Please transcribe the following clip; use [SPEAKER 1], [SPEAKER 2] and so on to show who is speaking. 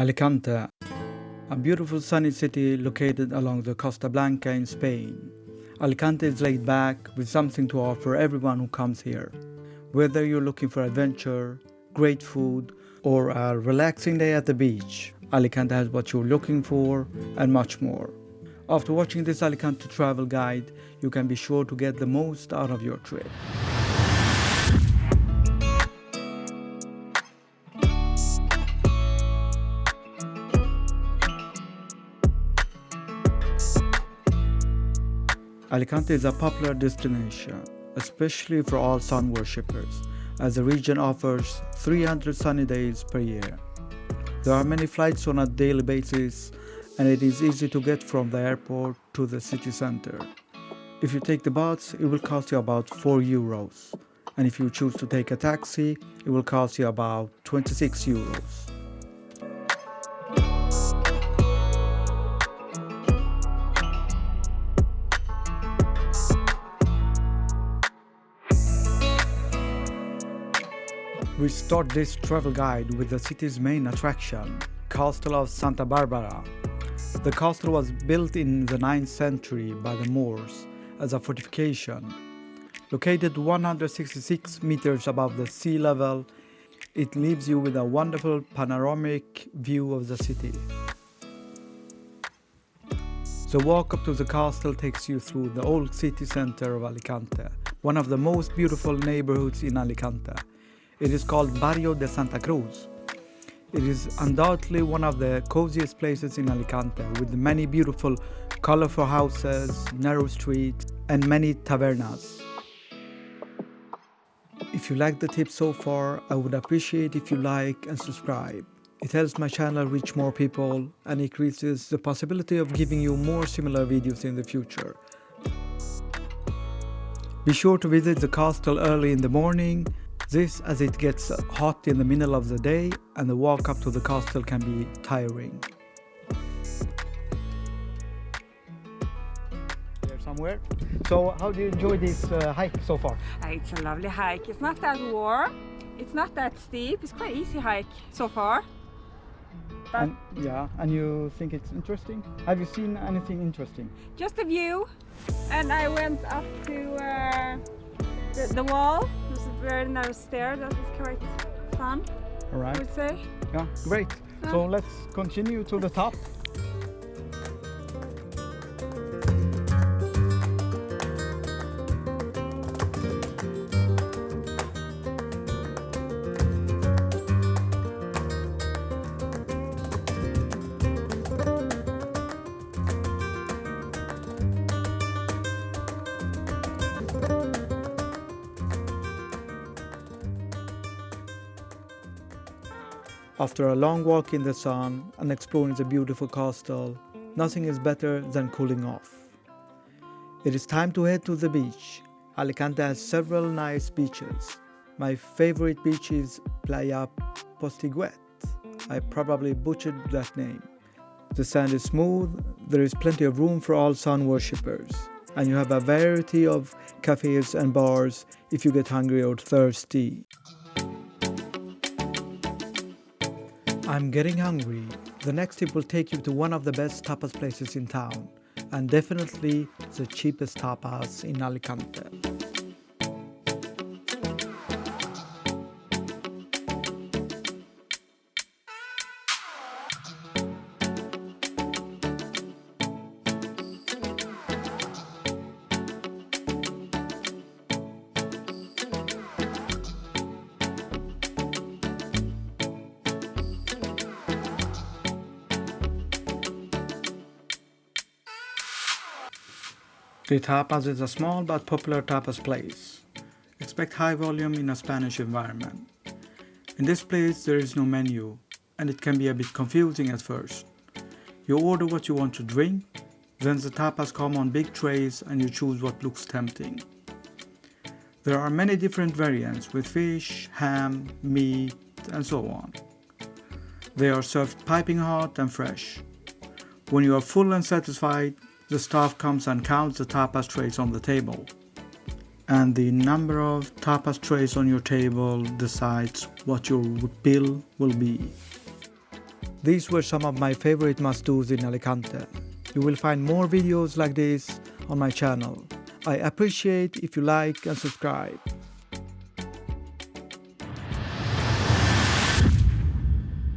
[SPEAKER 1] Alicante, a beautiful sunny city located along the Costa Blanca in Spain. Alicante is laid back with something to offer everyone who comes here. Whether you're looking for adventure, great food, or a relaxing day at the beach, Alicante has what you're looking for and much more. After watching this Alicante travel guide, you can be sure to get the most out of your trip. Alicante is a popular destination, especially for all sun worshippers, as the region offers 300 sunny days per year. There are many flights on a daily basis and it is easy to get from the airport to the city center. If you take the bus, it will cost you about 4 euros, and if you choose to take a taxi, it will cost you about 26 euros. We start this travel guide with the city's main attraction, Castle of Santa Barbara. The castle was built in the 9th century by the Moors as a fortification. Located 166 meters above the sea level, it leaves you with a wonderful panoramic view of the city. The walk up to the castle takes you through the old city center of Alicante, one of the most beautiful neighborhoods in Alicante. It is called Barrio de Santa Cruz. It is undoubtedly one of the coziest places in Alicante with many beautiful colorful houses, narrow streets and many tavernas. If you like the tip so far, I would appreciate if you like and subscribe. It helps my channel reach more people and increases the possibility of giving you more similar videos in the future. Be sure to visit the castle early in the morning this as it gets hot in the middle of the day and the walk up to the castle can be tiring. There somewhere. So how do you enjoy this uh, hike so far?
[SPEAKER 2] Uh, It's a lovely hike. It's not that warm. It's not that steep. It's quite easy hike so far. But
[SPEAKER 1] And, yeah, and you think it's interesting? Have you seen anything interesting?
[SPEAKER 2] just a view. And I went up to uh, the, the wall. It was a very narrow stair. That was quite fun,
[SPEAKER 1] All
[SPEAKER 2] I would say.
[SPEAKER 1] Yeah, great. So let's continue to the top. After a long walk in the sun and exploring the beautiful castle, nothing is better than cooling off. It is time to head to the beach. Alicante has several nice beaches. My favorite beach is Playa Postiguet. I probably butchered that name. The sand is smooth, there is plenty of room for all sun worshippers, and you have a variety of cafes and bars if you get hungry or thirsty. I'm getting hungry. The next tip will take you to one of the best tapas places in town, and definitely the cheapest tapas in Alicante. The Tapas is a small but popular tapas place. Expect high volume in a Spanish environment. In this place there is no menu and it can be a bit confusing at first. You order what you want to drink, then the tapas come on big trays and you choose what looks tempting. There are many different variants with fish, ham, meat and so on. They are served piping hot and fresh. When you are full and satisfied, the staff comes and counts the tapas trays on the table. And the number of tapas trays on your table decides what your bill will be. These were some of my favorite must-dos in Alicante. You will find more videos like this on my channel. I appreciate if you like and subscribe.